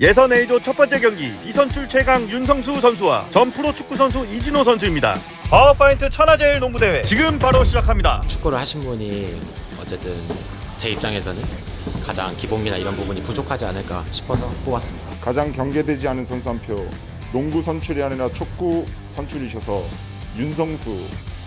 예선 A조 첫 번째 경기 이선출 최강 윤성수 선수와 전 프로 축구 선수 이진호 선수입니다. 바우어파인드 천하제일 농구대회 지금 바로 시작합니다. 축구를 하신 분이 어쨌든 제 입장에서는 가장 기본기나 이런 부분이 부족하지 않을까 싶어서 뽑았습니다. 가장 경계되지 않은 선수 한 표 농구 선출이 아니라 축구 선출이셔서 윤성수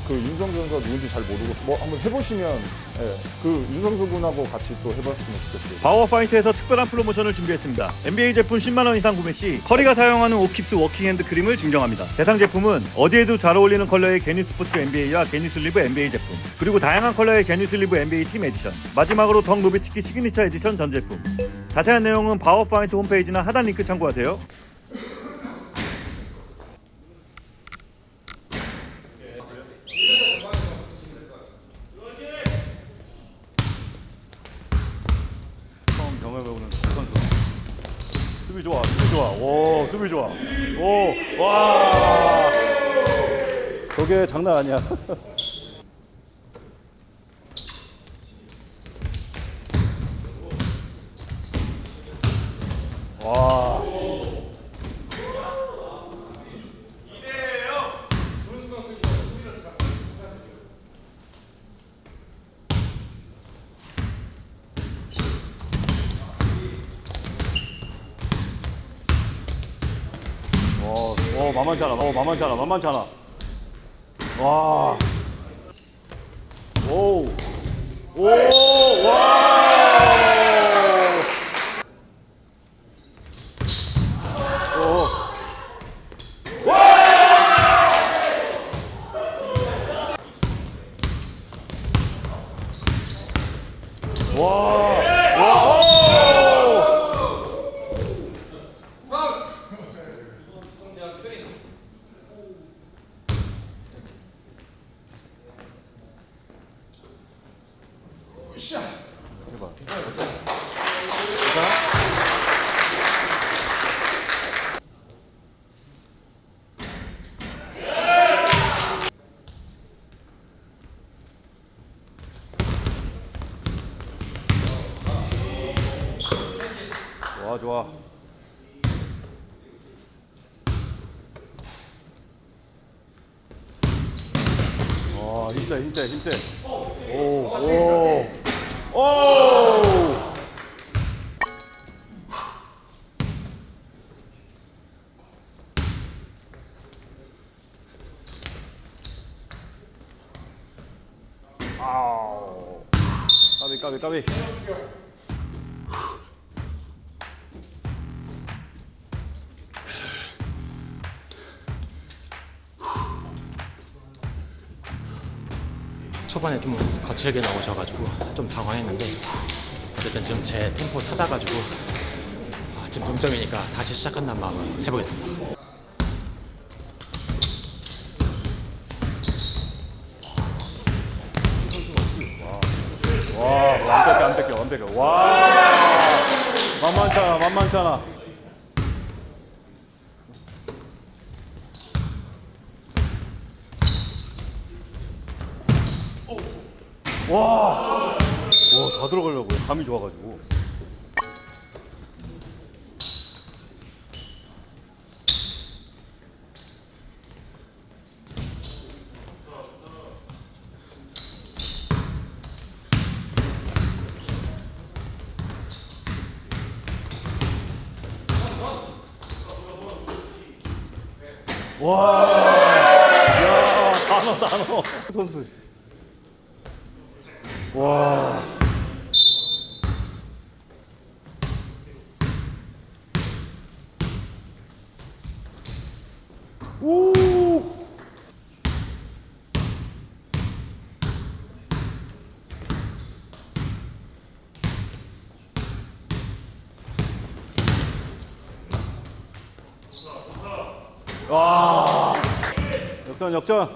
그 선수가 누군지 잘 모르고 뭐 한번 해보시면 예, 그 윤성수 군하고 같이 또 해봤으면 좋겠어요. 바우어파인드에서 특별한 프로모션을 준비했습니다. NBA 제품 10만 원 이상 구매 시 커리가 사용하는 오킵스 워킹핸드 크림을 증정합니다. 대상 제품은 어디에도 잘 어울리는 컬러의 knee 서포트 NBA와 knee sleeve NBA 제품 그리고 다양한 컬러의 knee sleeve NBA 팀 에디션 마지막으로 덕 노비츠키 signature edition 전 제품 자세한 내용은 바우어파인드 홈페이지나 하단 링크 참고하세요. 처음 경험해보는 선수 수비 좋아 수비 좋아 오 수비 좋아 오와 저게 장난 아니야 와 어, 어 만만치 않아. 어 만만치 않아. 만만치 않아. 와. 오. 오. 와. 오. 와. 와. 오. 해봐. 괜찮아? 좋아 좋아. 와 힘세 힘세 힘세. 초반에 좀 거칠게 나오셔가지고 좀 당황했는데 어쨌든 지금 제 템포 찾아가지고 아, 지금 동점이니까 다시 시작한다는 마음으로 해보겠습니다. 와, 뺏겨 안 뺏겨. 와. 만만치 않아. 와. 와, 다 들어가려고. 감이 좋아가지고. 와. 야, 단어 단어. 와. 오. 와. 역전 역전.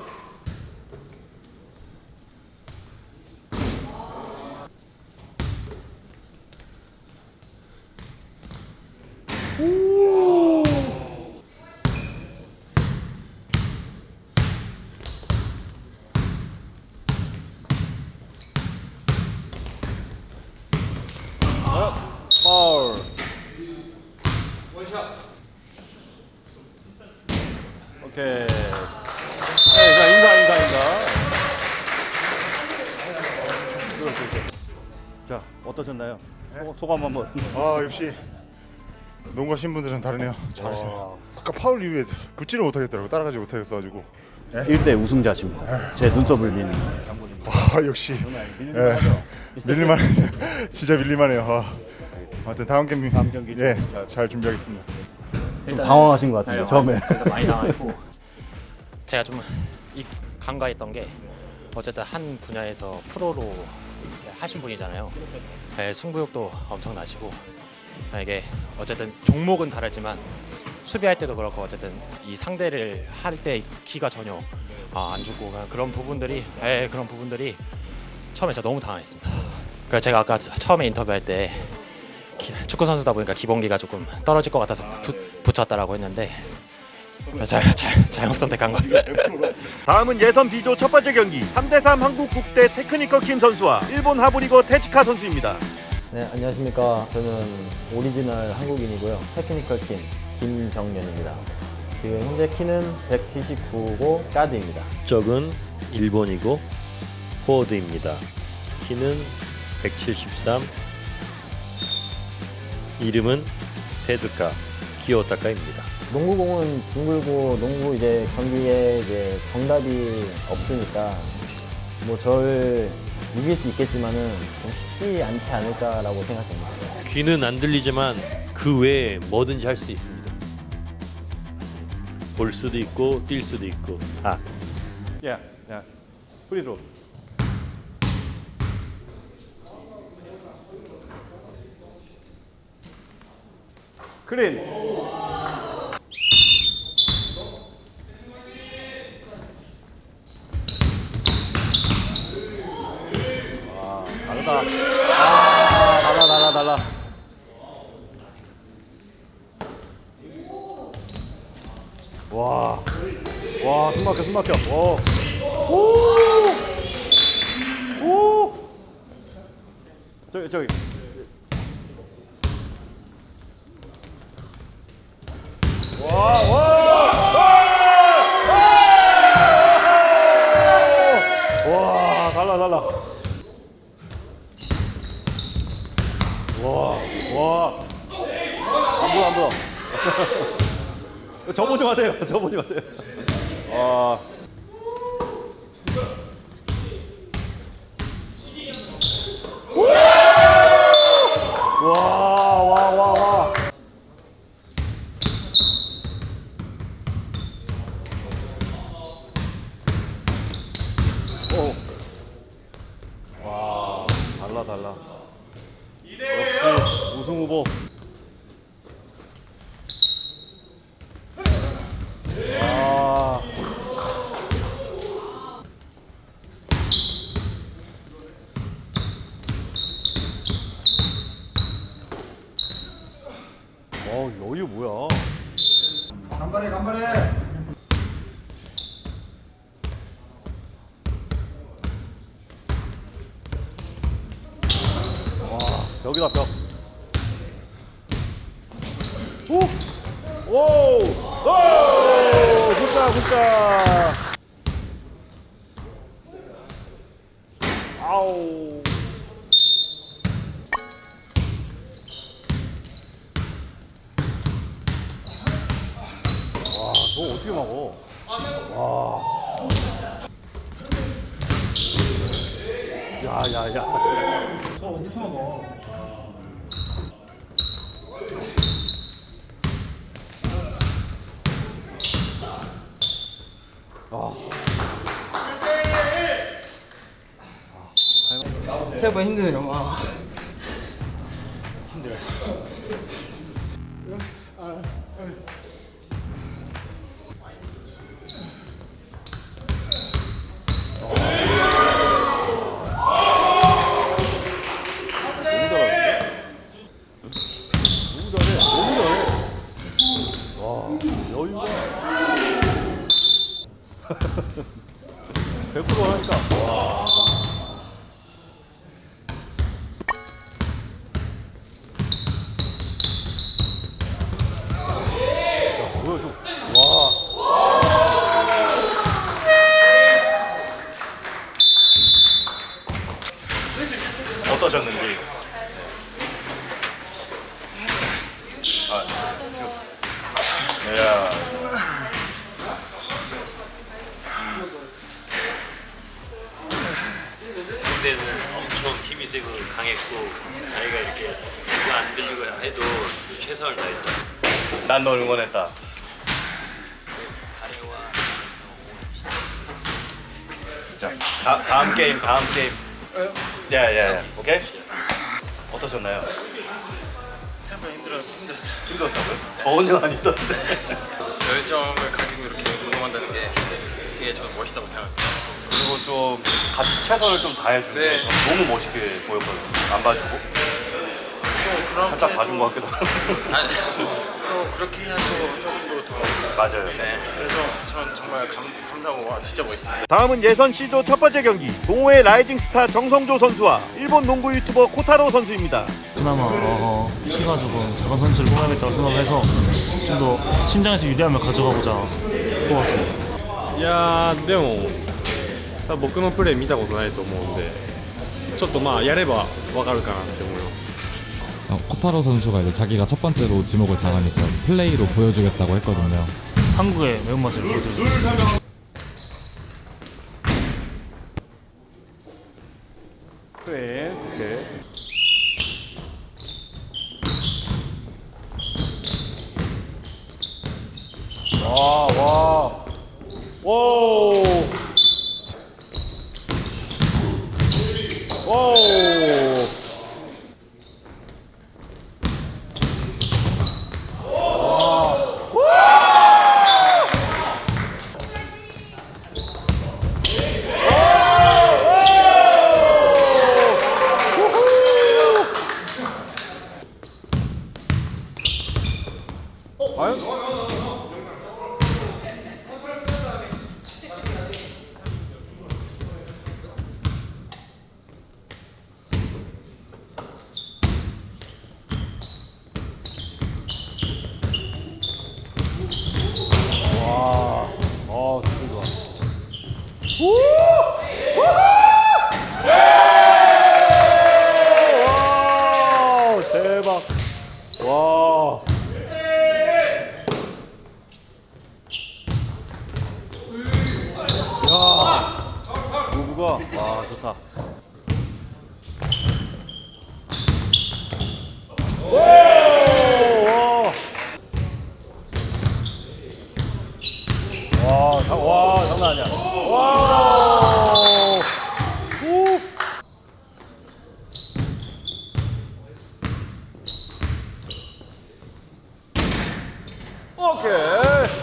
오. 파울. 오케이. 네, 자, 인사, 인사, 인사. 그렇지, 그렇지. 자, 어떠셨나요? 소감, 한번. 아 역시 농구 하신 분들은 다르네요. 잘했어요. 아까 파울 이후에 붙지를 못하겠더라고 따라가지 못하겠어가지고. 1대 우승자십니다. 제 눈썹을 미는. 아 역시 예, 밀릴만 진짜 밀릴만해요. 아, 아무튼 다음 경기 다음 경기 예, 잘 준비하겠습니다. 일단 당황하신 것 같은데, 처음에. 그래서 많이 당황했고 제가 좀 이- 간과했던 게 어쨌든 한 분야에서 프로로 하신 분이잖아요. 네, 승부욕도 엄청 나시고 이게 어쨌든 종목은 다르지만 수비할 때도 그렇고 어쨌든 이 상대를 할때 기가 전혀 아, 안 죽고 그런 부분들이 예, 그런 부분들이 처음에 진짜 너무 당황했습니다. 그래서 제가 아까 처음에 인터뷰할 때 기- 축구 선수다 보니까 기본기가 조금 떨어질 것 같아서 붙, 붙였다라고 했는데 잘, 잘, 잘못 선택한 것. 다음은 예선 B조 첫 번째 경기 3대3 한국 국대 테크니컬 킴 선수와 일본 하부리거 테치카 선수입니다. 네, 안녕하십니까. 저는 오리지널 한국인이고요. 테크니컬 킴 김정연입니다. 지금 현재 키는 179고 가드입니다. 국적은 일본이고 포워드입니다. 키는 173. 이름은 테즈카 기요타카입니다. 농구공은 둥글고 농구 이제 경기에 이제 정답이 없으니까 뭐 저를 이길 수 있겠지만은 좀 쉽지 않지 않을까라고 생각합니다. 귀는 안 들리지만 그 외에 뭐든지 할 수 있습니다. 볼 수도 있고 뛸 수도 있고 다. 야, 야, 프리드로. 크린. 와, 다르다. 아, 달라, 달라, 달라. 와, 와, 숨 막혀, 숨 막혀. 오. 오! 오! 저기 저기. 와, 와! 와! 와, 달라 달라. 와, 와. 안 보여 안 보여. 저 보지 마세요. 저 보지 마세요. 와. 와, 와, 와, 와. 오. 와, 달라, 달라. 역시 우승 후보. 와. 어, 여유 뭐야? 간발해 간발해. 벽이다 벽. 오! 오! 오! 굿자 굿자. 아우. 와, 저거 어떻게 막어? 와. 야, 야, 야. 생각보다 힘드네요. 와. 다, 다음 게임, 다음 게임. 야, 야, 야. 오케이? 어떠셨나요? 생각보다 힘들어 힘들었어요. 힘들었다고요? 전혀 아니던데. 열정을 가지고 이렇게 운동한다는 게 되게 저는 멋있다고 생각합니다. 그리고 좀 같이 최선을 좀 다해주는 네. 거 너무 멋있게 보였거든요. 안 봐주고 또 그렇게 살짝 봐준 것 같기도 하고. 아니 그렇게 해야 또 조금 더 맞아요. 네. 그래서 전 정말 감, 감사하고 와 진짜 멋있습니다. 다음은 예선 C조 첫 번째 경기 동호회 라이징 스타 정성조 선수와 일본 농구 유튜버 코타로 선수입니다. 그나마 어, 키가 조금 작은 선수를 뽑아야겠다고 생각해서 좀 더 신장에서 유리함을 가져가고자 뽑았습니다. いやーでも多分僕のプレー見たことないと思うんでちょっとまあやればわかるかなって思います 어, 코타로 선수가 이제 자기가 첫 번째로 지목을 당하니까 플레이로 보여주겠다고 했거든요. 한국의 매운맛을 보여주겠습니다. 네, 오케이. 와, 와. 과연? 와, 어, 되게 좋아. 와, 대박. 와. 야, 무브가 와 좋다. 오, 와, 와, 장- 와 장난 아니야. 와, 오. 오케이.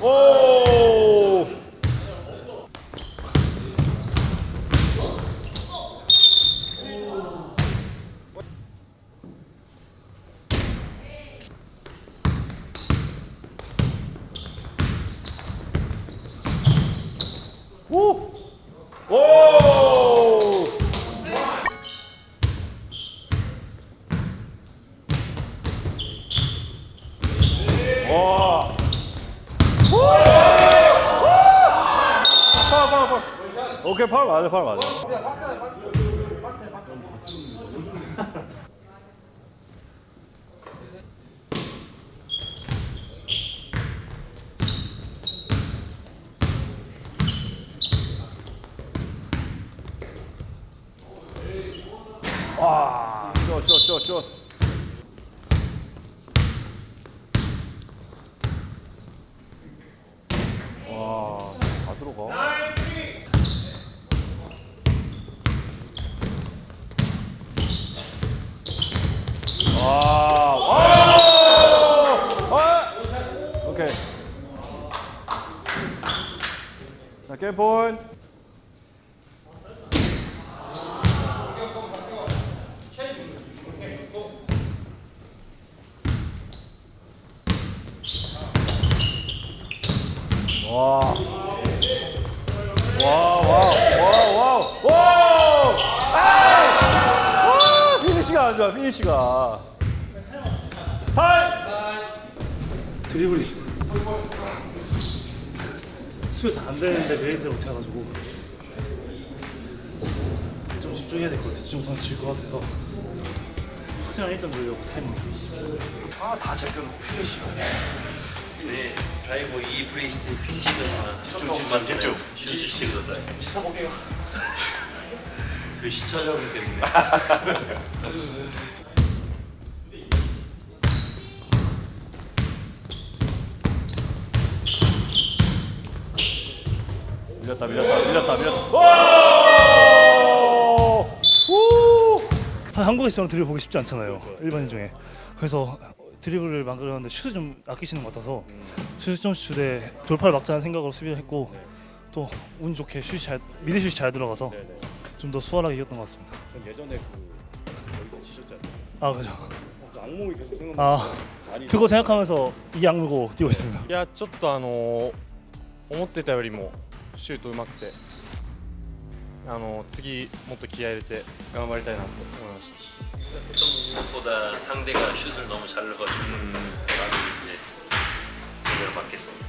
오! 오! 오! 와! 파울 파울 파울 오케이 파울 맞아 파울 맞아 와, 슛, 슛, 슛, 슛. 와, 다 들어가. 와, 와, 와. 오케이. 자, 게임 포인 와. 와, 와, 와, 와, 와! 아! 와, 피니시가 안 좋아, 피니시가. 타임! 드리블이 수비 다 안 되는데 made를 못 해가지고 좀 집중해야 될 것 같아. 집중 못하면 질 것 같아서 확실한 1점 돌려고 타임 아다 잡혀놓고 피니시. 네, 사이버 이 플레이 시대 피니시가 집중 집중 집중 슈시してください. 시사 볼게요. 그 시청자분 때문에. 밀렸다 밀렸다 밀렸다 밀렸다. 와! 우! 한국에서는 드리블 보기 쉽지 않잖아요. 일반인 중에. 그래서 드리블을 만들었는데 슛을 좀 아끼시는 것 같아서 슛을 좀 슛에 돌파를 막자는 생각으로 수비를 했고 또 운 좋게 슛이 잘 미드 슛이 잘 들어가서 좀 더 수월하게 이겼던 것 같습니다. 예전에 그 여기서 지셨잖아요. 아 그죠. 악몽이 계속 생각. 아 그거 생각하면서 이 악물고 뛰고 있습니다. いやちょっとあの思ってたよりもシュートうまくてあの次もっと気合い入れて頑張りたいなと思いました 했던 것보다 상대가 슛을 너무 잘 넣어주는 음. 이제 제대로 맞겠습니다.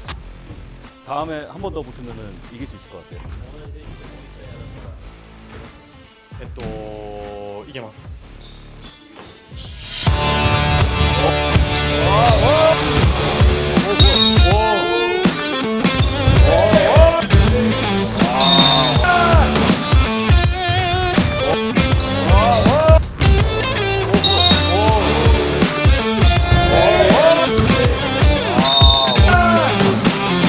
다음에 한 번 더 붙으면 이길 수 있을 것 같아요. 네, 또 이게 맞